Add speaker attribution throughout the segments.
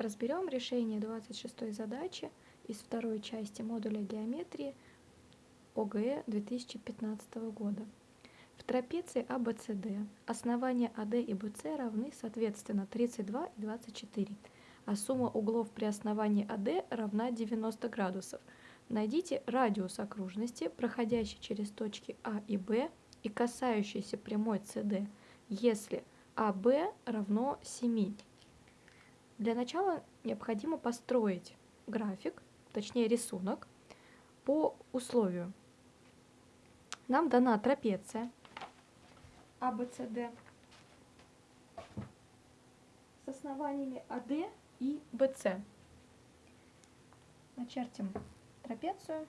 Speaker 1: Разберем решение 26 задачи из второй части модуля геометрии ОГЭ 2015 года. В трапеции ABCD основания AD и BC равны соответственно 32 и 24, а сумма углов при основании AD равна 90 градусов. Найдите радиус окружности, проходящий через точки А и Б и касающийся прямой CD, если АБ равно 7. Для начала необходимо построить график, точнее рисунок, по условию. Нам дана трапеция ABCD с основаниями AD и BC. Начертим трапецию.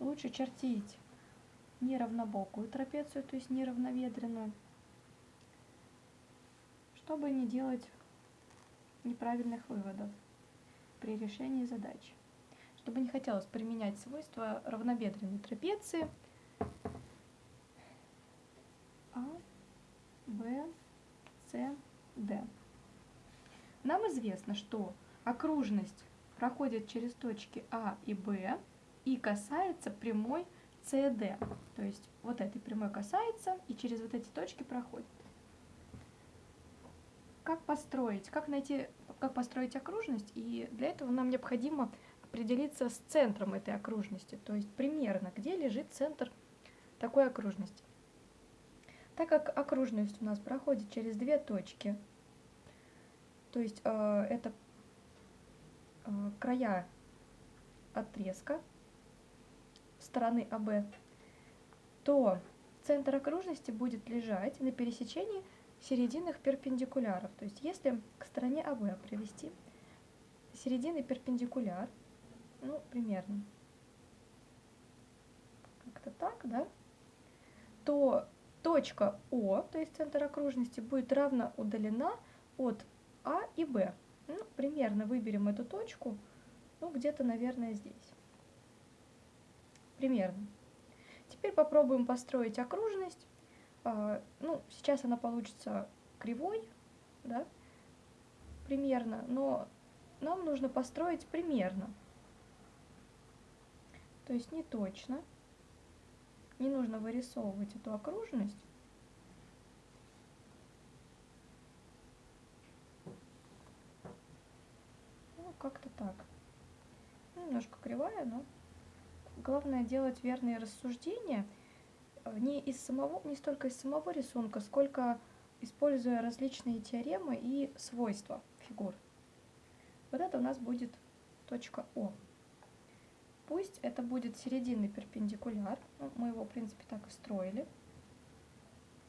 Speaker 1: Лучше чертить неравнобокую трапецию, то есть неравноведренную, чтобы не делать неправильных выводов при решении задачи. Чтобы не хотелось применять свойства равнобедренной трапеции А, Б, С, Д. Нам известно, что окружность проходит через точки А и Б и касается прямой CD. То есть вот этой прямой касается и через вот эти точки проходит. Как построить, как найти, как построить окружность? И для этого нам необходимо определиться с центром этой окружности, то есть примерно, где лежит центр такой окружности. Так как окружность у нас проходит через две точки, то есть э, это э, края отрезка стороны АБ, то центр окружности будет лежать на пересечении серединных перпендикуляров. То есть если к стороне АБ привести серединный перпендикуляр, ну, примерно, как-то так, да, то точка О, то есть центр окружности, будет равно удалена от А и Б. Ну, примерно выберем эту точку, ну, где-то, наверное, здесь. Примерно. Теперь попробуем построить окружность. А, ну, сейчас она получится кривой, да, примерно, но нам нужно построить примерно. То есть не точно. Не нужно вырисовывать эту окружность. Ну, как-то так. Немножко кривая, но главное делать верные рассуждения не, из самого, не столько из самого рисунка, сколько используя различные теоремы и свойства фигур. Вот это у нас будет точка О. Пусть это будет серединный перпендикуляр. Ну, мы его, в принципе, так и строили.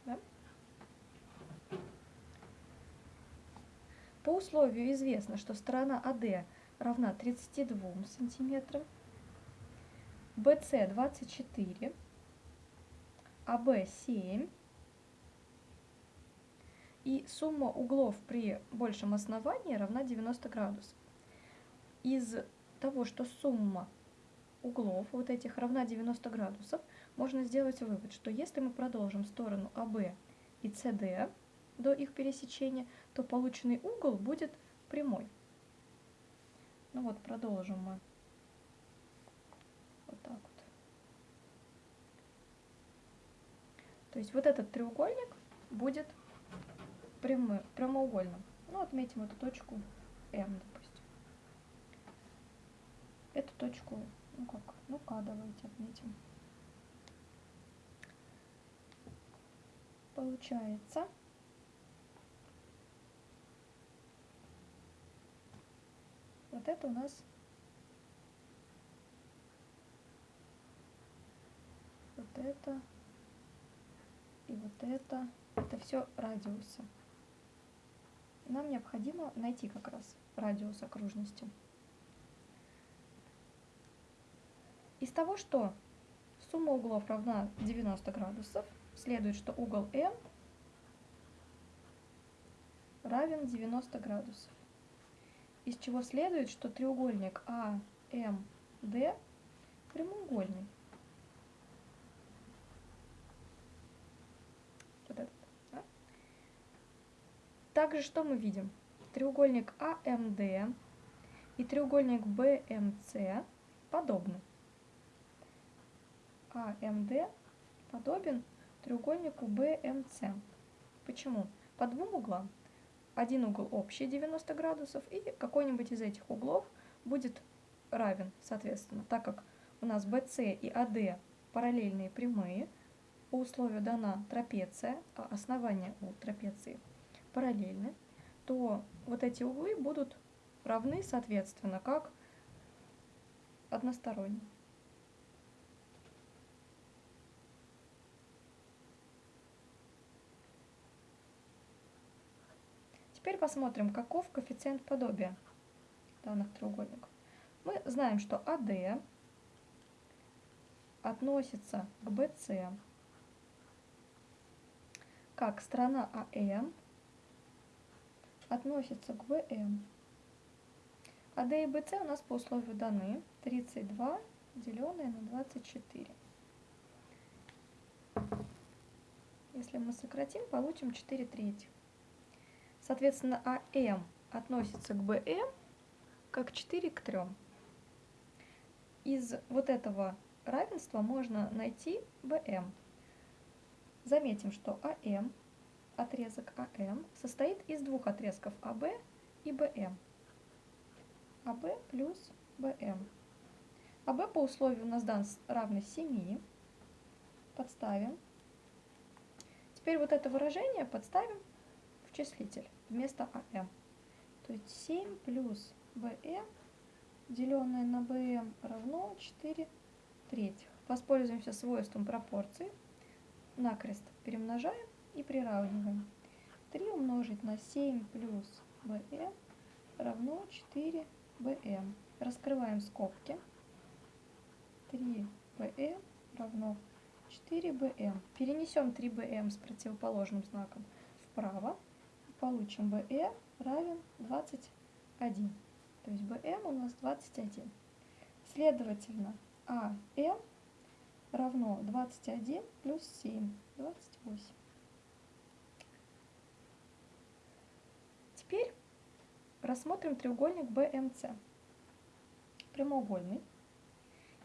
Speaker 1: Да? По условию известно, что сторона АД равна 32 сантиметрам, BC 24, AB 7 и сумма углов при большем основании равна 90 градусов. Из того, что сумма углов вот этих равна 90 градусов, можно сделать вывод, что если мы продолжим сторону АБ и СД до их пересечения, то полученный угол будет прямой. Ну вот, продолжим мы То есть вот этот треугольник будет прямым, прямоугольным. Ну, отметим эту точку М, допустим. Эту точку, ну как, ну К давайте отметим. Получается, вот это у нас вот это и вот это, это все радиусы. Нам необходимо найти как раз радиус окружности. Из того, что сумма углов равна 90 градусов, следует, что угол М равен 90 градусов. Из чего следует, что треугольник АМД прямоугольный. Также что мы видим? треугольник АМД и треугольник БМЦ подобны. АМД подобен треугольнику БМЦ. Почему? По двум углам. Один угол общий 90 градусов, и какой-нибудь из этих углов будет равен, соответственно, так как у нас BC и AD параллельные прямые, по условию дана трапеция, а основания у трапеции параллельны, то вот эти углы будут равны, соответственно, как односторонние. Теперь посмотрим, каков коэффициент подобия данных треугольников. Мы знаем, что AD относится к BC как сторона АМ относится к ВМ. АД и БЦ у нас по условию даны 32 деленное на 24. Если мы сократим, получим 4 третьих. Соответственно, АМ относится к БМ как 4 к 3. Из вот этого равенства можно найти БМ. Заметим, что АМ, отрезок АМ, состоит из двух отрезков АБ и БМ. АБ плюс БМ. АБ по условию у нас дан равный 7. Подставим. Теперь вот это выражение подставим в числитель вместо АМ. То есть 7 плюс БМ, деленное на БМ, равно 4 третьих. Воспользуемся свойством пропорции. Накрест перемножаем и приравниваем. 3 умножить на 7 плюс БМ равно 4 БМ. Раскрываем скобки. 3 БМ равно 4 БМ. Перенесем 3 БМ с противоположным знаком вправо получим BE равен 21. То есть BM у нас 21. Следовательно, AM равно 21 плюс 7, 28. Теперь рассмотрим треугольник BMC. Прямоугольный.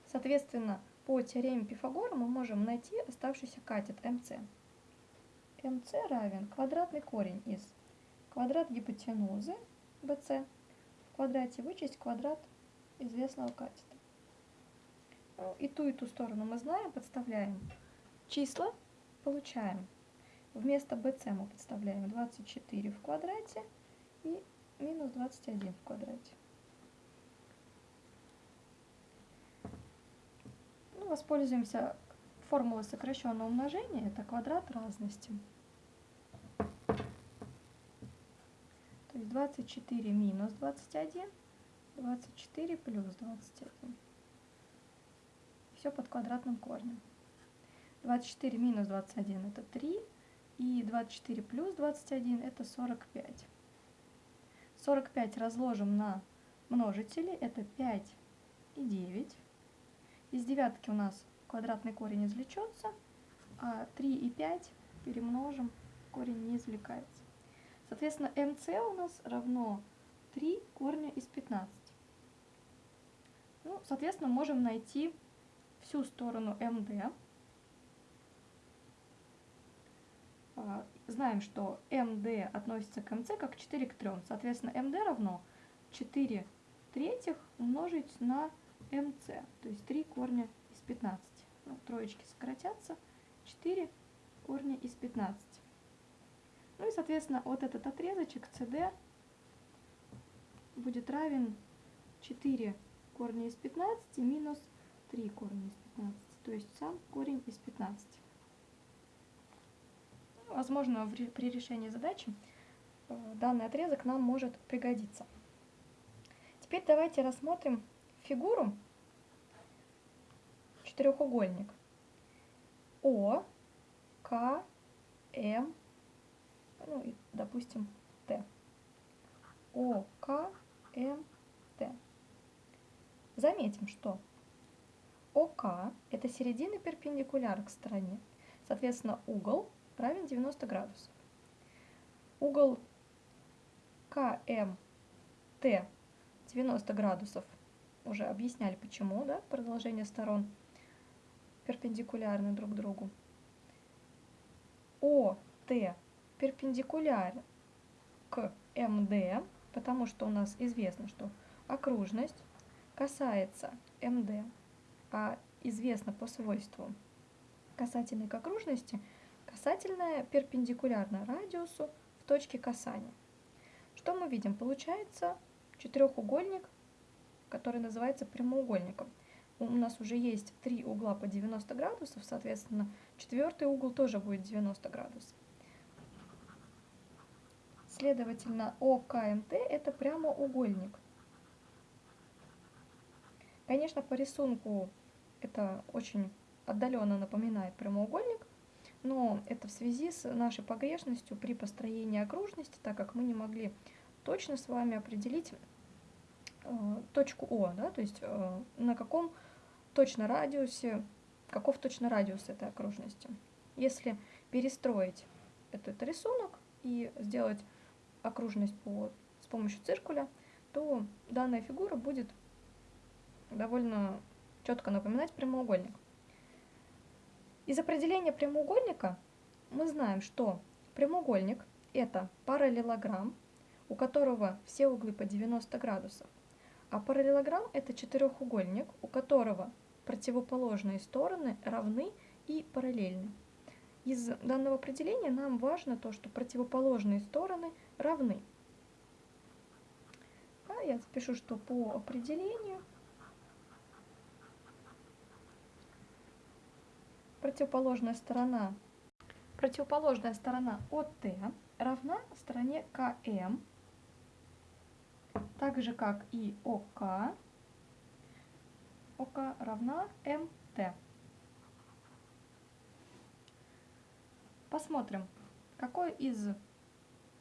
Speaker 1: Соответственно, по теореме Пифагора мы можем найти оставшийся катет МЦ. МЦ равен квадратный корень из квадрат гипотенузы BC в квадрате вычесть квадрат известного катета. Ну, и ту, и ту сторону мы знаем, подставляем числа, получаем. Вместо BC мы подставляем 24 в квадрате и минус 21 в квадрате. Ну, воспользуемся формулой сокращенного умножения, это квадрат разности. То есть 24 минус 21, 24 плюс 21. Все под квадратным корнем. 24 минус 21 это 3, и 24 плюс 21 это 45. 45 разложим на множители, это 5 и 9. Из девятки у нас квадратный корень извлечется, а 3 и 5 перемножим, корень не извлекается. Соответственно, mc у нас равно 3 корня из 15. Ну, соответственно, можем найти всю сторону md. Знаем, что md относится к mc как 4 к 3. Соответственно, md равно 4 третьих умножить на mc, то есть 3 корня из 15. Ну, троечки сократятся. 4 корня из 15. Ну и, соответственно, вот этот отрезочек CD будет равен 4 корня из 15 минус 3 корня из 15, то есть сам корень из 15. Возможно, при решении задачи э, данный отрезок нам может пригодиться. Теперь давайте рассмотрим фигуру четырехугольник О, К, М, ну и, допустим, Т. О, К, М, Т. Заметим, что ОК – это середина перпендикуляр к стороне. Соответственно, угол равен 90 градусов. Угол КМТ 90 градусов. Уже объясняли почему, да, продолжение сторон перпендикулярны друг другу. ОТ перпендикулярен к МД, потому что у нас известно, что окружность касается МД, а известно по свойству касательной к окружности, касательная перпендикулярна радиусу в точке касания. Что мы видим? Получается четырехугольник, который называется прямоугольником. У нас уже есть три угла по 90 градусов, соответственно, четвертый угол тоже будет 90 градусов. Следовательно, ОКМТ это прямоугольник. Конечно, по рисунку это очень отдаленно напоминает прямоугольник, но это в связи с нашей погрешностью при построении окружности, так как мы не могли точно с вами определить э, точку О, да, то есть э, на каком точно радиусе, каков точно радиус этой окружности. Если перестроить этот рисунок и сделать окружность по, с помощью циркуля, то данная фигура будет довольно четко напоминать прямоугольник. Из определения прямоугольника мы знаем, что прямоугольник – это параллелограмм, у которого все углы по 90 градусов, а параллелограмм – это четырехугольник, у которого противоположные стороны равны и параллельны. Из данного определения нам важно то, что противоположные стороны равны. А я запишу, что по определению противоположная сторона, противоположная сторона от равна стороне КМ, так же как и ОК, ОК равна МТ. Посмотрим, какой из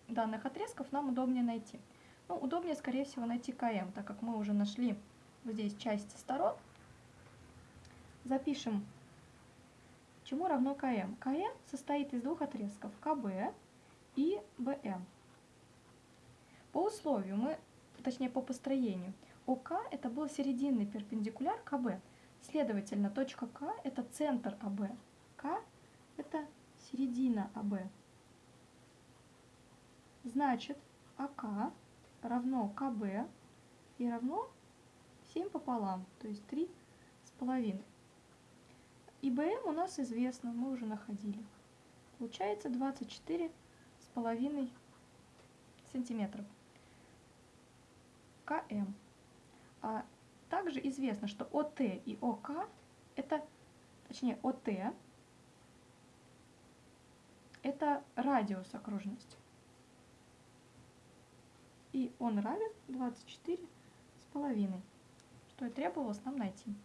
Speaker 1: данных отрезков нам удобнее найти. Ну, удобнее, скорее всего, найти КМ, так как мы уже нашли вот здесь часть сторон. Запишем, чему равно КМ. КМ состоит из двух отрезков, КБ и БМ. По условию мы, точнее по построению, ОК это был серединный перпендикуляр КБ. Следовательно, точка К это центр АБ. К это середина АБ. Значит, АК равно КБ и равно 7 пополам, то есть 3 с половиной. И БМ у нас известно, мы уже находили. Получается 24 с половиной сантиметров. КМ. А также известно, что ОТ и ОК это, точнее, ОТ это радиус окружности. И он равен 24 с половиной, что и требовалось нам найти.